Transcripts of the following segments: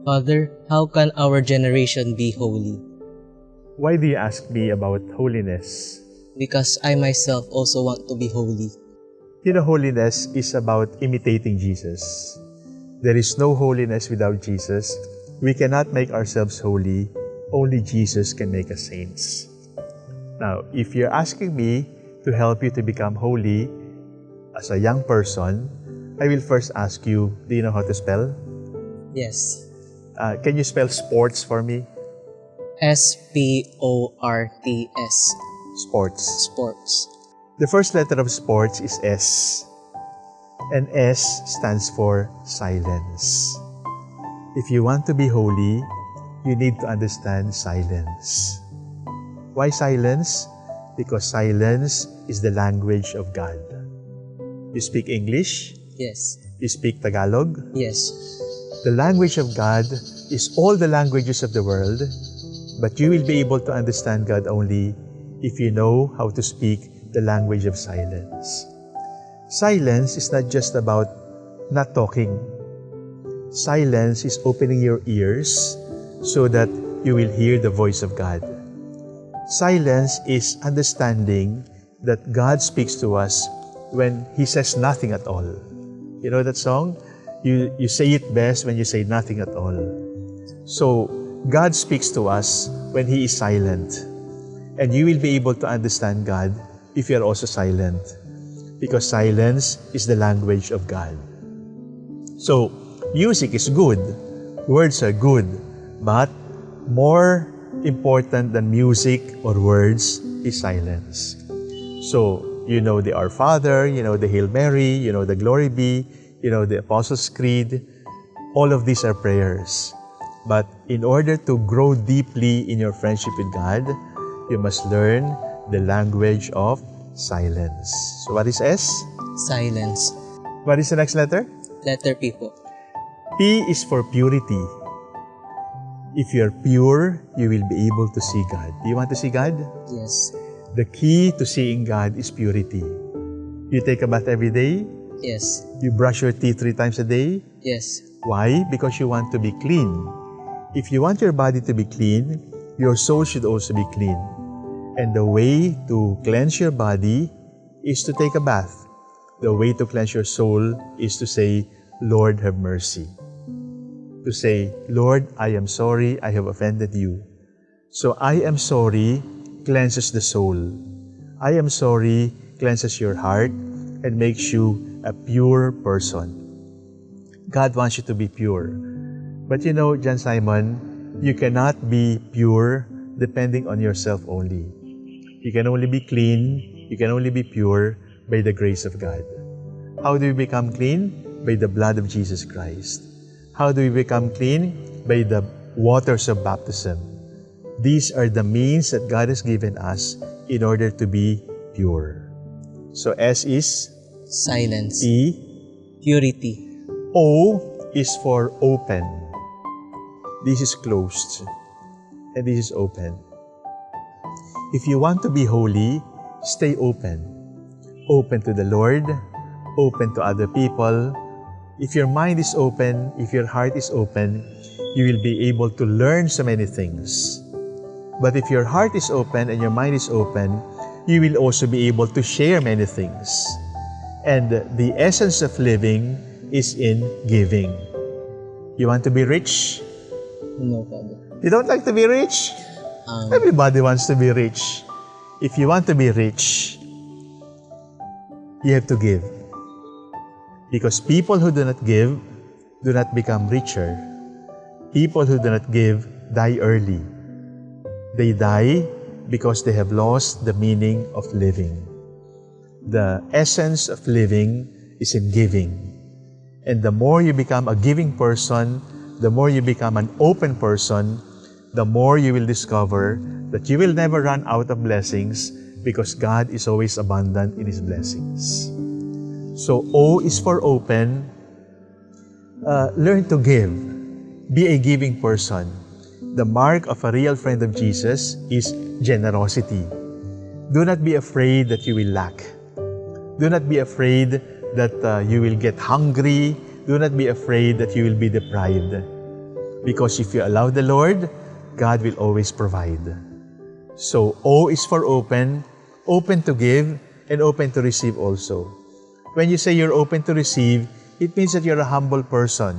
Father, how can our generation be holy? Why do you ask me about holiness? Because I myself also want to be holy. You know, holiness is about imitating Jesus. There is no holiness without Jesus. We cannot make ourselves holy. Only Jesus can make us saints. Now, if you're asking me to help you to become holy as a young person, I will first ask you, do you know how to spell? Yes. Uh, can you spell sports for me? S P O R T S. Sports. Sports. The first letter of sports is S. And S stands for silence. If you want to be holy, you need to understand silence. Why silence? Because silence is the language of God. You speak English, Yes. you speak Tagalog. Yes. The language of God is all the languages of the world, but you will be able to understand God only if you know how to speak the language of silence. Silence is not just about not talking. Silence is opening your ears so that you will hear the voice of God. Silence is understanding that God speaks to us when He says nothing at all. You know that song? You, you say it best when you say nothing at all. So, God speaks to us when He is silent. And you will be able to understand God if you are also silent. Because silence is the language of God. So, music is good. Words are good. But more important than music or words is silence. So, you know the Our Father, you know the Hail Mary, you know the Glory Be, you know the Apostles' Creed. All of these are prayers. But in order to grow deeply in your friendship with God, you must learn the language of silence. So what is S? Silence. What is the next letter? Letter P po. P is for purity. If you are pure, you will be able to see God. Do you want to see God? Yes. The key to seeing God is purity. You take a bath every day. Yes. You brush your teeth three times a day. Yes. Why? Because you want to be clean. If you want your body to be clean, your soul should also be clean. And the way to cleanse your body is to take a bath. The way to cleanse your soul is to say, Lord, have mercy. To say, Lord, I am sorry I have offended you. So I am sorry cleanses the soul. I am sorry cleanses your heart and makes you a pure person. God wants you to be pure. But you know, John Simon, you cannot be pure depending on yourself only. You can only be clean, you can only be pure by the grace of God. How do we become clean? By the blood of Jesus Christ. How do we become clean? By the waters of baptism. These are the means that God has given us in order to be pure. So S is Silence. E. Purity. O is for open. This is closed. And this is open. If you want to be holy, stay open. Open to the Lord, open to other people. If your mind is open, if your heart is open, you will be able to learn so many things. But if your heart is open and your mind is open, you will also be able to share many things. And the essence of living is in giving. You want to be rich? No, Father. You don't like to be rich? Um, Everybody wants to be rich. If you want to be rich, you have to give. Because people who do not give do not become richer. People who do not give die early. They die because they have lost the meaning of living. The essence of living is in giving. And the more you become a giving person, the more you become an open person, the more you will discover that you will never run out of blessings because God is always abundant in His blessings. So O is for open. Uh, learn to give. Be a giving person. The mark of a real friend of Jesus is generosity. Do not be afraid that you will lack. Do not be afraid that uh, you will get hungry. Do not be afraid that you will be deprived. Because if you allow the Lord, God will always provide. So O is for open, open to give, and open to receive also. When you say you're open to receive, it means that you're a humble person.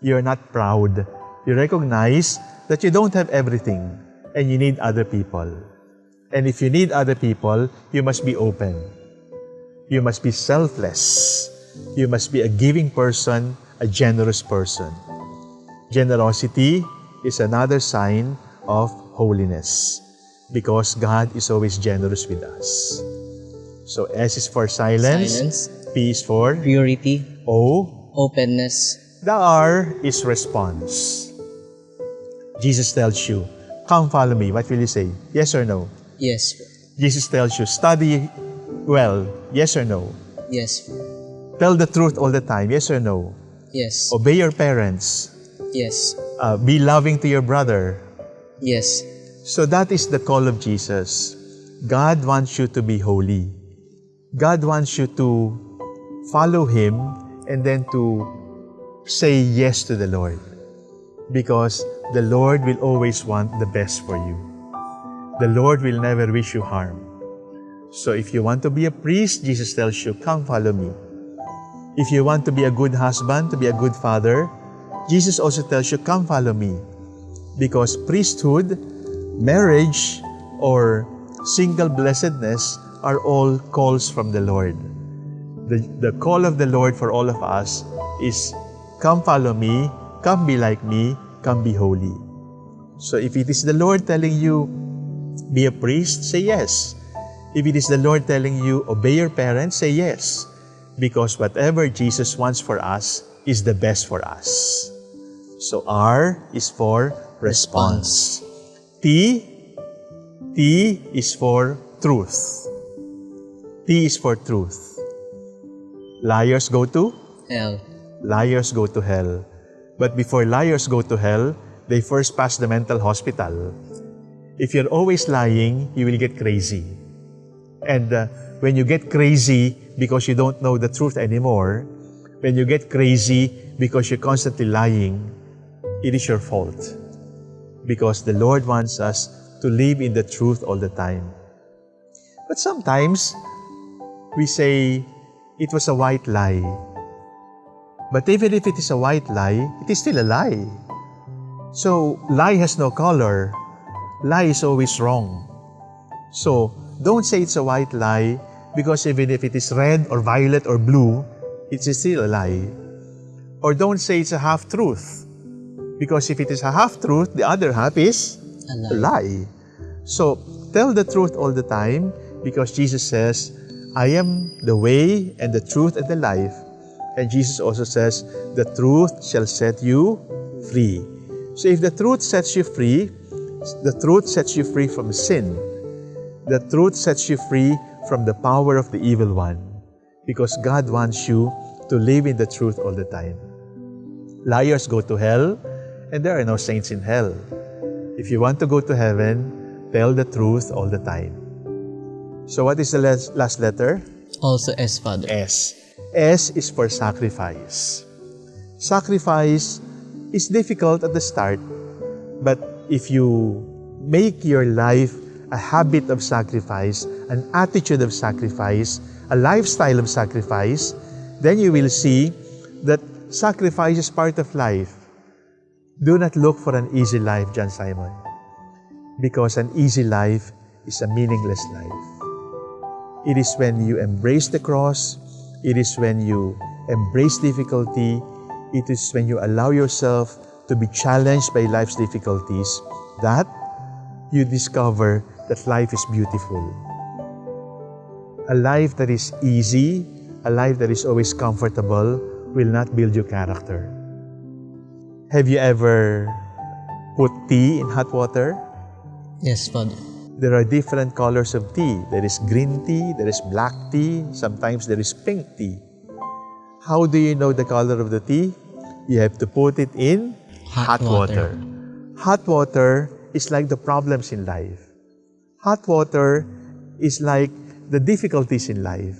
You're not proud. You recognize that you don't have everything and you need other people. And if you need other people, you must be open. You must be selfless. You must be a giving person, a generous person. Generosity is another sign of holiness because God is always generous with us. So S is for silence, Silence. P is for Purity. O, Openness. the R is response. Jesus tells you, come follow me. What will you say? Yes or no? Yes. Jesus tells you, study well. Yes or no? Yes. Tell the truth all the time. Yes or no? Yes. Obey your parents. Yes. Uh, be loving to your brother. Yes. So that is the call of Jesus. God wants you to be holy. God wants you to follow Him and then to say yes to the Lord. Because the Lord will always want the best for you. The Lord will never wish you harm. So if you want to be a priest, Jesus tells you, come follow me. If you want to be a good husband, to be a good father, Jesus also tells you, come follow me. Because priesthood, marriage, or single blessedness are all calls from the Lord. The, the call of the Lord for all of us is, come follow me, come be like me, come be holy. So if it is the Lord telling you, be a priest, say yes. If it is the Lord telling you, obey your parents, say yes. Because whatever Jesus wants for us is the best for us. So R is for response. T, T is for truth. T is for truth. Liars go to? Hell. Liars go to hell. But before liars go to hell, they first pass the mental hospital. If you're always lying, you will get crazy. And uh, when you get crazy because you don't know the truth anymore, when you get crazy because you're constantly lying, it is your fault. Because the Lord wants us to live in the truth all the time. But sometimes, we say, it was a white lie. But even if it is a white lie, it is still a lie. So, lie has no color. Lie is always wrong. So, don't say it's a white lie because even if it is red or violet or blue, it is still a lie. Or don't say it's a half-truth because if it is a half-truth, the other half is A a lie. So, tell the truth all the time because Jesus says, I am the way and the truth and the life. And Jesus also says, the truth shall set you free. So if the truth sets you free, the truth sets you free from sin. The truth sets you free from the power of the evil one. Because God wants you to live in the truth all the time. Liars go to hell, and there are no saints in hell. If you want to go to heaven, tell the truth all the time. So what is the last letter? Also S, Father. S. S is for sacrifice. Sacrifice is difficult at the start, but if you make your life a habit of sacrifice, an attitude of sacrifice, a lifestyle of sacrifice, then you will see that sacrifice is part of life. Do not look for an easy life, John Simon, because an easy life is a meaningless life. It is when you embrace the cross, it is when you embrace difficulty, it is when you allow yourself to be challenged by life's difficulties that you discover that life is beautiful. A life that is easy, a life that is always comfortable, will not build your character. Have you ever put tea in hot water? Yes, Father. There are different colors of tea. There is green tea, there is black tea, sometimes there is pink tea. How do you know the color of the tea? You have to put it in Hot water. Hot water is like the problems in life. Hot water is like the difficulties in life.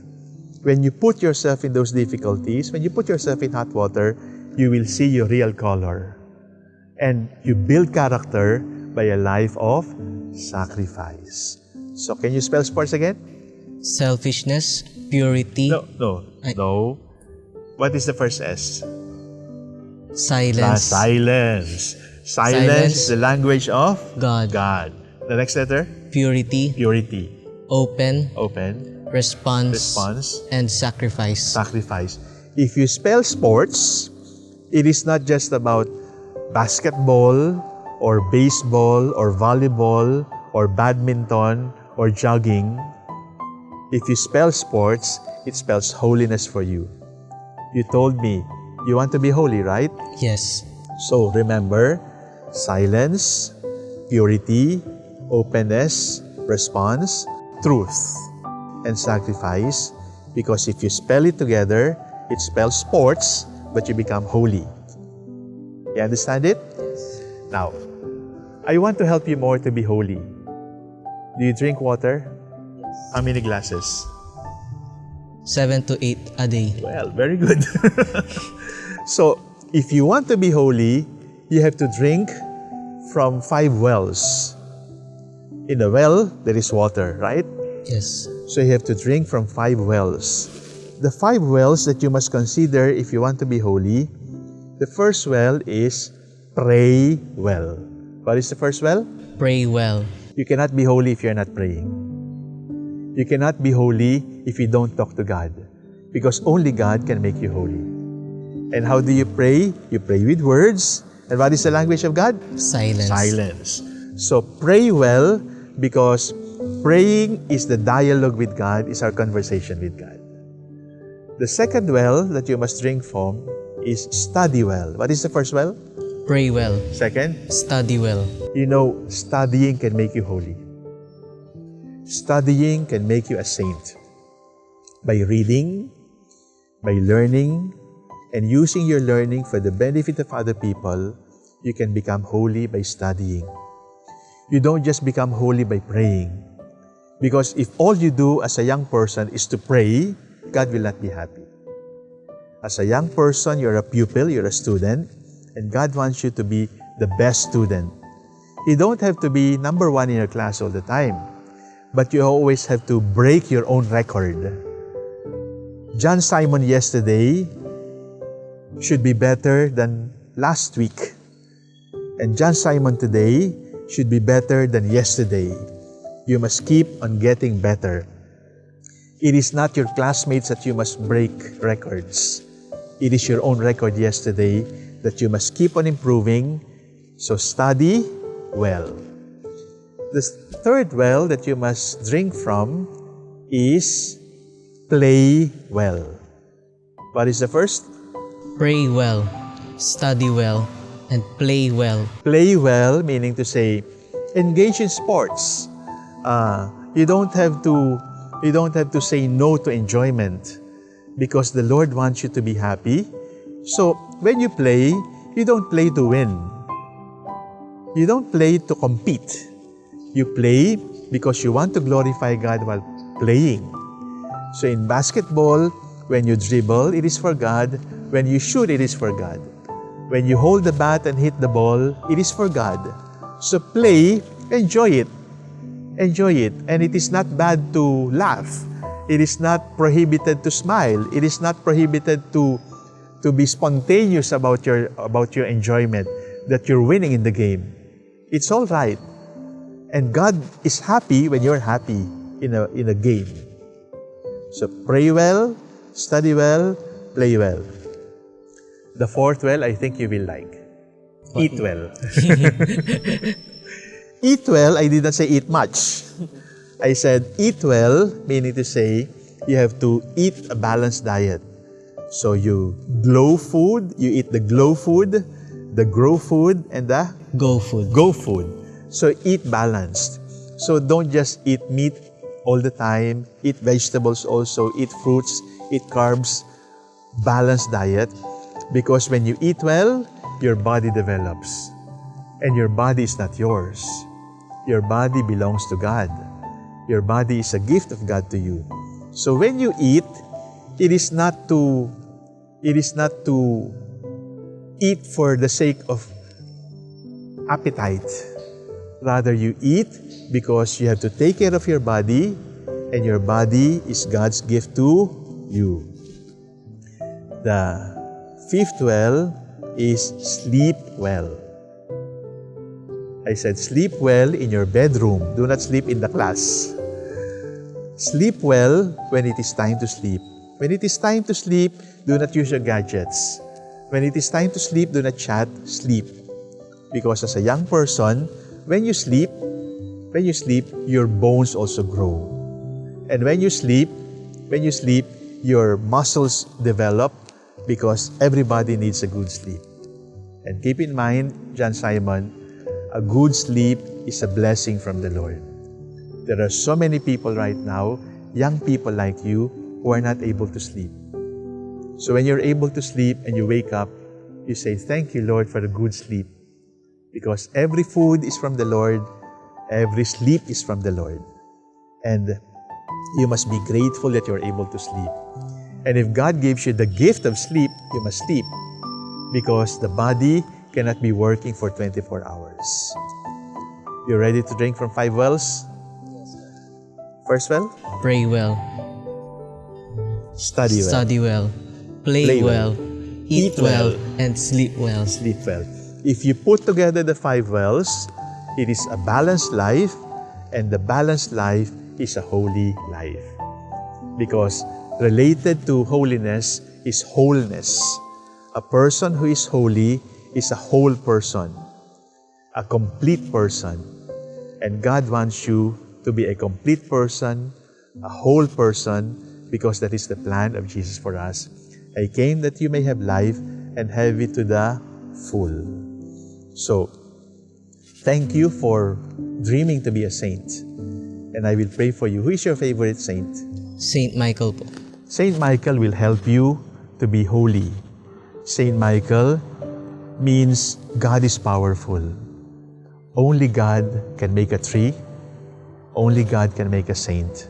When you put yourself in those difficulties, when you put yourself in hot water, you will see your real color. And you build character by a life of sacrifice. So can you spell sports again? selfishness, purity, No, no, Ay. no. What is the first S? Silence. Ah, silence, silence. Silence is the language of God, God. The next letter? purity, Purity. open, Open. response, Response. and sacrifice. Sacrifice. If you spell sports, it is not just about basketball or baseball or volleyball or badminton or jogging. If you spell sports, it spells holiness for you. You told me you want to be holy, right? Yes. So remember, silence, purity, openness, response, truth, and sacrifice. Because if you spell it together, it spells sports, but you become holy. You understand it? Yes. Now, I want to help you more to be holy. Do you drink water? Yes. How many glasses? Seven to eight a day. Well, very good. so, if you want to be holy, you have to drink from five wells. In a well, there is water, right? Yes. So, you have to drink from five wells. The five wells that you must consider if you want to be holy, the first well is pray well. What is the first well? Pray well. You cannot be holy if you're not praying. You cannot be holy if you don't talk to God. Because only God can make you holy. And how do you pray? You pray with words. And what is the language of God? Silence. Silence. So pray well because praying is the dialogue with God, is our conversation with God. The second well that you must drink from is study well. What is the first well? Pray well. Second? Study well. You know, studying can make you holy. Studying can make you a saint. By reading, by learning, and using your learning for the benefit of other people, you can become holy by studying. You don't just become holy by praying. Because if all you do as a young person is to pray, God will not be happy. As a young person, you're a pupil, you're a student, and God wants you to be the best student. You don't have to be number one in your class all the time, but you always have to break your own record. John Simon yesterday should be better than last week. And John Simon today should be better than yesterday. You must keep on getting better. It is not your classmates that you must break records. It is your own record yesterday that you must keep on improving. So study well. The third well that you must drink from is play well. What is the first? Pray well. Study well. And play well. Play well, meaning to say, engage in sports. Uh, you don't have to you don't have to say no to enjoyment because the Lord wants you to be happy. So when you play, you don't play to win. You don't play to compete. You play because you want to glorify God while playing. So in basketball, when you dribble, it is for God. When you shoot, it is for God. When you hold the bat and hit the ball, it is for God. So play, enjoy it. Enjoy it. And it is not bad to laugh. It is not prohibited to smile. It is not prohibited to, to be spontaneous about your, about your enjoyment, that you're winning in the game. It's all right. And God is happy when you're happy in a, in a game. So pray well, study well, play well. The fourth well, I think you will like. Eat well. eat well, I did not say eat much. I said eat well, meaning to say you have to eat a balanced diet. So you glow food, you eat the glow food, the grow food, and the Go food. go food. So eat balanced. So don't just eat meat all the time. Eat vegetables also. Eat fruits. Eat carbs. Balanced diet. Because when you eat well, your body develops. And your body is not yours. Your body belongs to God. Your body is a gift of God to you. So when you eat, it is not to it is not to eat for the sake of appetite. Rather, you eat because you have to take care of your body, and your body is God's gift to you. The fifth well is sleep well. I said, sleep well in your bedroom. Do not sleep in the class. Sleep well when it is time to sleep. When it is time to sleep, do not use your gadgets. When it is time to sleep, do not chat, sleep. Because as a young person, when you sleep, when you sleep, your bones also grow. And when you sleep, when you sleep, your muscles develop because everybody needs a good sleep. And keep in mind, John Simon, a good sleep is a blessing from the Lord. There are so many people right now, young people like you, who are not able to sleep. So when you're able to sleep and you wake up, you say, Thank you, Lord, for a good sleep. Because every food is from the Lord, every sleep is from the Lord. And you must be grateful that you're able to sleep. And if God gives you the gift of sleep, you must sleep. Because the body cannot be working for 24 hours. You are ready to drink from five wells? First well, Pray well. study well, Study well. Play, Play well. well. Eat, Eat well. And sleep well. sleep well. If you put together the five wells, it is a balanced life, and the balanced life is a holy life. Because related to holiness is wholeness. A person who is holy is a whole person, a complete person. And God wants you to be a complete person, a whole person, because that is the plan of Jesus for us. I came that you may have life and have it to the full. So, thank you for dreaming to be a saint. And I will pray for you. Who is your favorite saint? Saint Michael po. Saint Michael will help you to be holy. Saint Michael means God is powerful. Only God can make a tree. Only God can make a saint.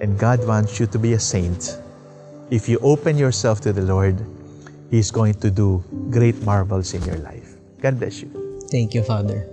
And God wants you to be a saint. If you open yourself to the Lord, He's going to do great marvels in your life. God bless you. Thank you, Father.